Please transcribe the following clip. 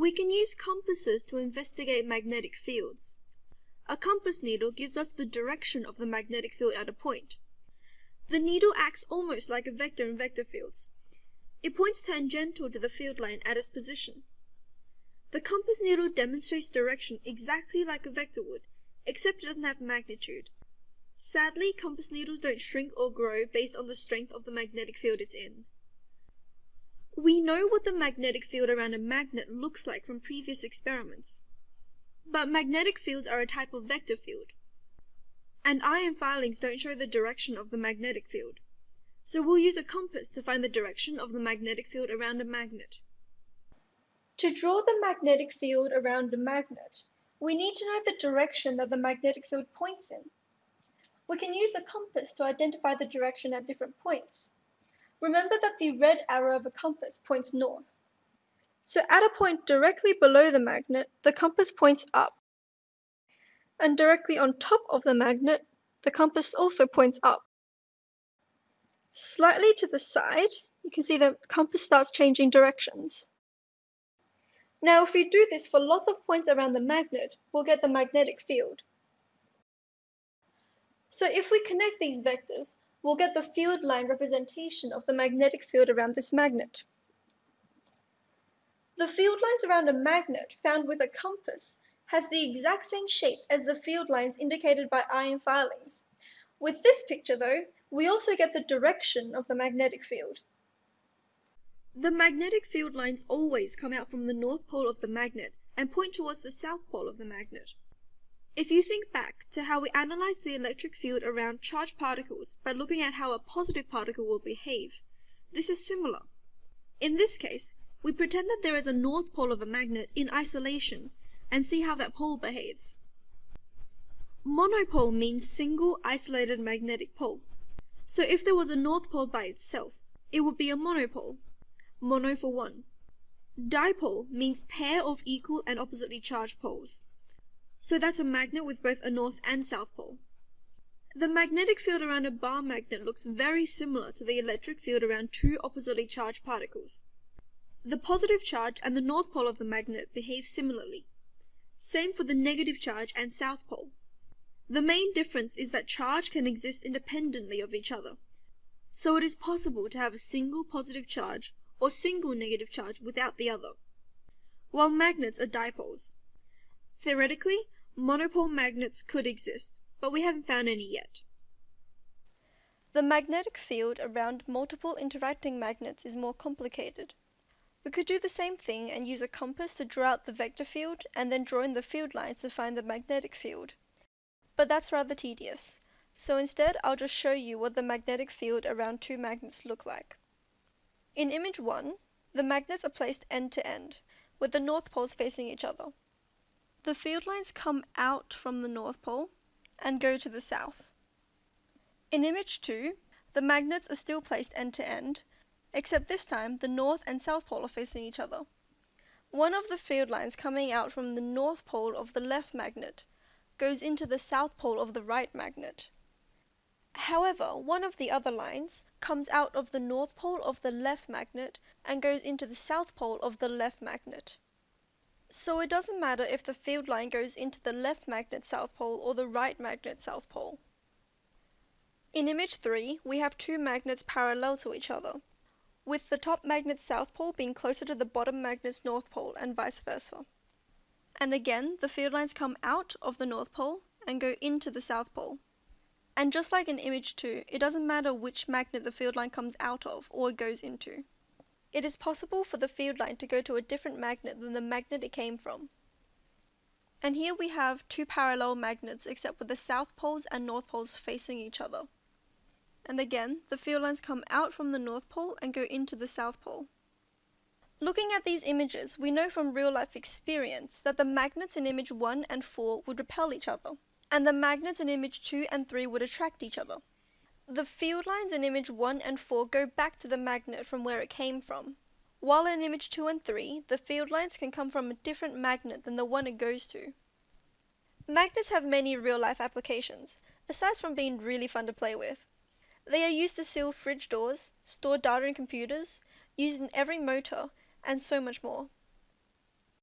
We can use compasses to investigate magnetic fields. A compass needle gives us the direction of the magnetic field at a point. The needle acts almost like a vector in vector fields. It points tangential to the field line at its position. The compass needle demonstrates direction exactly like a vector would, except it doesn't have magnitude. Sadly, compass needles don't shrink or grow based on the strength of the magnetic field it's in. We know what the magnetic field around a magnet looks like from previous experiments. But magnetic fields are a type of vector field. And iron filings don't show the direction of the magnetic field. So we'll use a compass to find the direction of the magnetic field around a magnet. To draw the magnetic field around a magnet, we need to know the direction that the magnetic field points in. We can use a compass to identify the direction at different points. Remember that the red arrow of a compass points north. So at a point directly below the magnet, the compass points up. And directly on top of the magnet, the compass also points up. Slightly to the side, you can see the compass starts changing directions. Now if we do this for lots of points around the magnet, we'll get the magnetic field. So if we connect these vectors, we'll get the field line representation of the magnetic field around this magnet. The field lines around a magnet found with a compass has the exact same shape as the field lines indicated by iron filings. With this picture though, we also get the direction of the magnetic field. The magnetic field lines always come out from the north pole of the magnet and point towards the south pole of the magnet. If you think back to how we analyzed the electric field around charged particles by looking at how a positive particle will behave, this is similar. In this case, we pretend that there is a north pole of a magnet in isolation and see how that pole behaves. Monopole means single isolated magnetic pole. So if there was a north pole by itself, it would be a monopole. Mono for one. Dipole means pair of equal and oppositely charged poles. So that's a magnet with both a north and south pole. The magnetic field around a bar magnet looks very similar to the electric field around two oppositely charged particles. The positive charge and the north pole of the magnet behave similarly. Same for the negative charge and south pole. The main difference is that charge can exist independently of each other. So it is possible to have a single positive charge or single negative charge without the other. While magnets are dipoles. Theoretically, monopole magnets could exist, but we haven't found any yet. The magnetic field around multiple interacting magnets is more complicated. We could do the same thing and use a compass to draw out the vector field and then draw in the field lines to find the magnetic field. But that's rather tedious. So instead I'll just show you what the magnetic field around two magnets look like. In image 1, the magnets are placed end to end, with the north poles facing each other. The field lines come out from the north pole and go to the south. In image 2, the magnets are still placed end to end, except this time the north and south pole are facing each other. One of the field lines coming out from the north pole of the left magnet goes into the south pole of the right magnet. However, one of the other lines comes out of the north pole of the left magnet and goes into the south pole of the left magnet. So it doesn't matter if the field line goes into the left magnet south pole or the right magnet south pole. In image 3, we have two magnets parallel to each other with the top magnet's south pole being closer to the bottom magnet's north pole and vice versa. And again, the field lines come out of the north pole and go into the south pole. And just like in image 2, it doesn't matter which magnet the field line comes out of or goes into. It is possible for the field line to go to a different magnet than the magnet it came from. And here we have two parallel magnets except with the south poles and north poles facing each other and again the field lines come out from the north pole and go into the south pole. Looking at these images, we know from real life experience that the magnets in image 1 and 4 would repel each other, and the magnets in image 2 and 3 would attract each other. The field lines in image 1 and 4 go back to the magnet from where it came from, while in image 2 and 3, the field lines can come from a different magnet than the one it goes to. Magnets have many real life applications, aside from being really fun to play with. They are used to seal fridge doors, store data in computers, used in every motor, and so much more.